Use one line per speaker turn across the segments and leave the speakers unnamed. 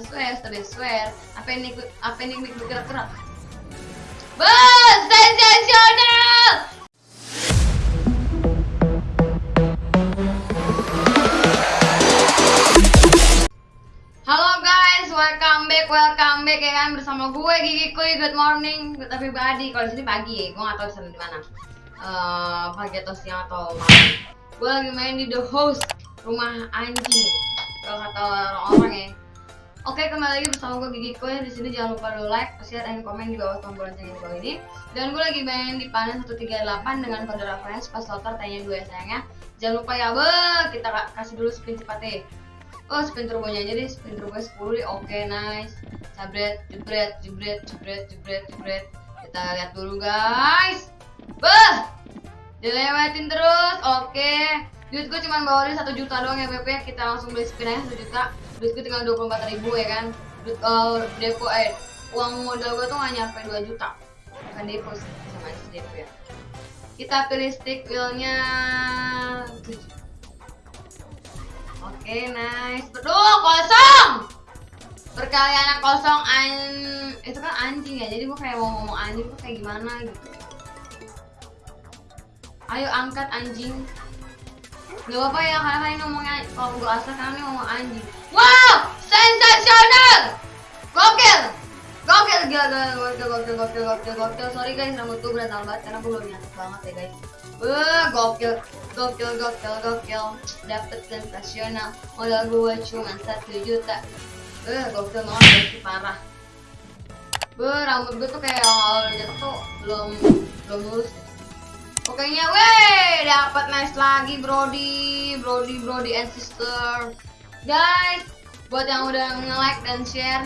swear, stop swear. Apa ini apa ini mik bergerak-gerak? Bos, sensasional! Halo guys, welcome back, welcome back ya kan bersama gue Gigi Kuy. Good morning, good everybody. Kalau di sini pagi ya, gue gak tahu di sana di mana. Eh, pagi atau siang atau malam. Gue lagi main di The Host, rumah anjing. Kalau kata orang-orang ya. Oke, kembali lagi bersama gue Gigi Kuy. Di sini jangan lupa lo like, share, dan komen di bawah tombol lonceng di bawah ini. Dan gue lagi main di panen 138 dengan kode reference pas slotter tanya dua ya sayangnya. Jangan lupa ya, be, kita ka- kasih dulu spin cepatnya. Oh, spin turbonya aja deh, spin turbo 10 deh. Oke, nice. Jabret, jebret, jebret, jebret, jebret, jebret. Kita lihat dulu, guys. Beh, dilewatin terus. Oke. Duit gue cuma bawain 1 juta doang ya, BP. Kita langsung beli spin aja 1 juta. Duit gue tinggal 24 ribu ya kan. Duit uh, depo eh uang modal gue tuh gak nyampe 2 juta. Kan depo sama aja depo ya. Kita pilih stick wheelnya 7 Oke, nice. Aduh, kosong. Perkalian kosong an itu kan anjing ya. Jadi gue kayak mau ngomong anjing tuh kayak gimana gitu. Ayo angkat anjing. Gak apa-apa ya karena ini ngomongnya kalau gue asal karena ini ngomong anjing. Wow, sensasional. Gokil. Gokil gila gokil gokil gokil gokil gokil. Sorry guys rambut gue berantakan banget karena gue belum nyatet banget ya guys. Wah, gokil, gokil, gokil, gokil. Dapet sensasional. Modal gue cuma satu juta. Eh, gokil banget guys, parah. Beuh, rambut gue tuh kayak awal jatuh tuh belum belum lurus. Pokoknya, weh, dapat nice lagi, Brody, Brody, Brody and sister. Guys, buat yang udah nge-like dan share,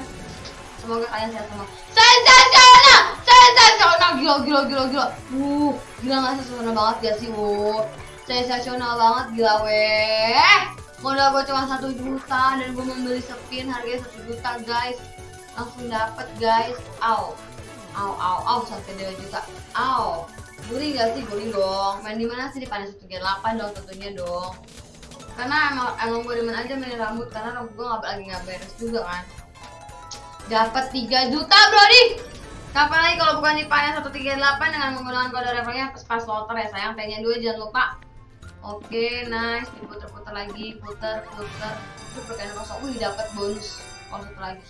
semoga kalian sehat semua. Sensasional, sensasional, gila, gila, gila, gila. Uh, gila nggak sensasional banget gak sih, uh. Sensasional banget, gila, weh. Modal gue cuma satu juta dan gue membeli spin harganya satu juta, guys. Langsung dapet, guys. Au, au, au, au, sampai 2 juta. Au. Guring gak sih? Guring dong. Main di mana sih di panas 8 dong tentunya dong. Karena emang emang gue demen aja main rambut karena rambut gue nggak lagi nggak beres juga kan. Dapat 3 juta, Brody. Kapan lagi kalau bukan di panas 138 dengan menggunakan kode refernya pas pas loter ya sayang. Tanya dua jangan lupa. Oke, nice. Diputer-puter lagi, puter, puter. Itu perkalian kosong. Wih, dapat bonus. Oh, satu lagi.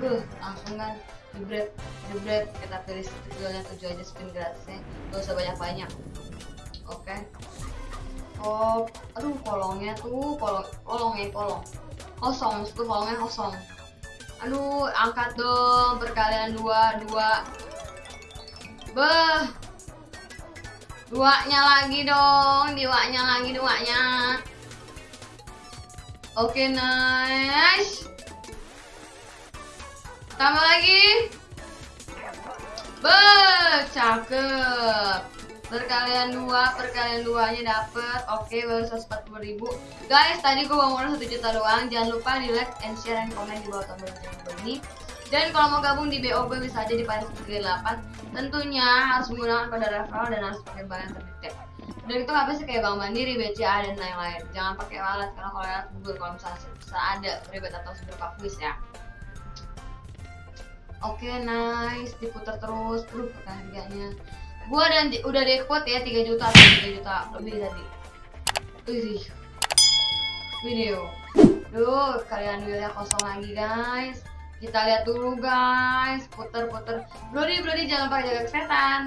Buh, langsung kan jebret jebret kita pilih tujuannya tujuh aja spin gratisnya. Gak usah banyak banyak oke. Oh aduh kolongnya tuh kolong kolongnya kolong. Kosong itu kolongnya kosong. Aduh angkat dong perkalian dua dua. Beh. Duanya lagi dong duanya lagi duanya. Oke nice Tambah lagi. Be, cakep. Perkalian dua, perkalian duanya dapet. Oke, baru 140 ribu. Guys, tadi gue bawa modal 1 juta doang. Jangan lupa di like and share dan komen di bawah tombol bawah ini. Dan kalau mau gabung di BOB bisa aja di paling 8 Tentunya harus menggunakan kode referral dan harus pakai bank yang terdaftar. Dan itu bisa kayak Bank Mandiri, BCA dan lain-lain. Jangan pakai wallet karena kalau wallet Google kalau misalnya bisa ada ribet atau quiz ya. Oke, nice. Diputar terus. Aduh, pakai harganya. Gua dan udah dekot ya 3 juta atau 3 juta lebih tadi. Wih. Video. Duh, kalian wheelnya kosong lagi, guys. Kita lihat dulu, guys. Puter-puter. Brody, Brody jangan lupa jaga kesehatan.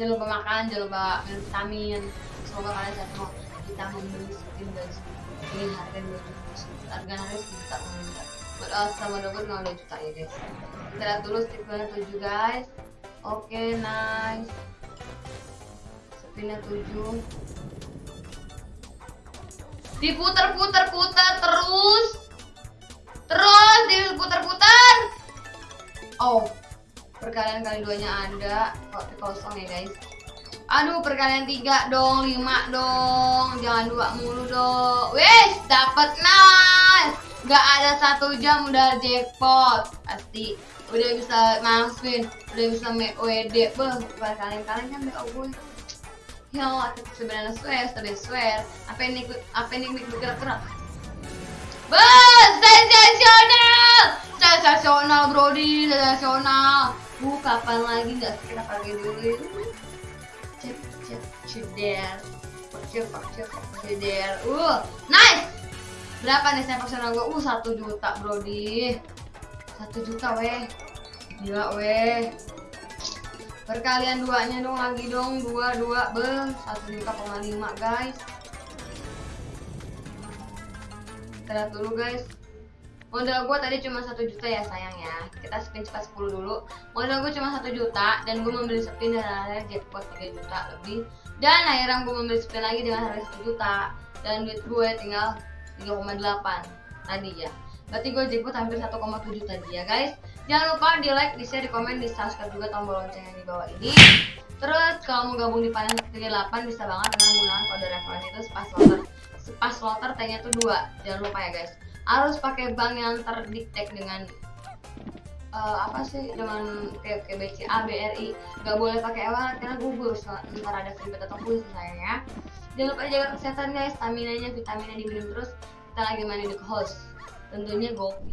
Jangan lupa makan, jangan lupa minum vitamin. Semoga kalian sehat semua. Kita membeli spin guys. Ini harga 2 juta. Harga harga 1 juta. Buat uh, sama double 2 juta ya, guys. Kita lihat dulu spinnya 7 guys. Oke nice. Spinnya 7 diputer puter puter terus. Terus diputer-puter. Oh perkalian kali duanya ada. Kok kosong ya guys? Aduh perkalian tiga dong lima dong. Jangan dua mulu dong. Wes dapat nice nggak ada satu jam udah jackpot pasti udah bisa masukin udah bisa make WD beh kalian kalian kan BO gue ya Allah sebenarnya swear tapi swear apa ini apa ini bergerak gerak Bos, sensasional! Sensasional, Brody, sensasional. Uh, kapan lagi nggak kita pakai dulu? Cek, cek, ceder. Cek, cek, ceder. Uh, nice! Berapa nih sensasional gue? Uh, satu juta, Brody. Satu juta, weh. Gila, weh. Perkalian duanya dong lagi dong, dua, dua, beng. Satu juta koma lima, guys. Kita lihat dulu, guys. Modal gue tadi cuma satu juta ya sayang ya. Kita spin cepat 10 dulu. Modal gue cuma satu juta dan gue membeli spin dengan harga jackpot 3 juta lebih. Dan akhirnya gue membeli spin lagi dengan harga 1 juta dan duit gue tinggal 3,8 tadi ya. Berarti gue jackpot hampir 1,7 tadi ya guys. Jangan lupa di like, di share, di komen, di subscribe juga tombol lonceng yang di bawah ini. Terus kalau mau gabung di panen 38 bisa banget dengan menggunakan kode referensi itu sepas loter. Sepas loter T-nya tuh 2. Jangan lupa ya guys harus pakai bank yang terdiktek dengan uh, apa sih dengan kayak, kayak BCA, BRI nggak boleh pakai ewalet karena gugur ntar ada seribet atau pun sayang ya jangan lupa jaga kesehatan guys. Stamina nya vitaminnya diminum terus. Kita lagi main di host tentunya gopi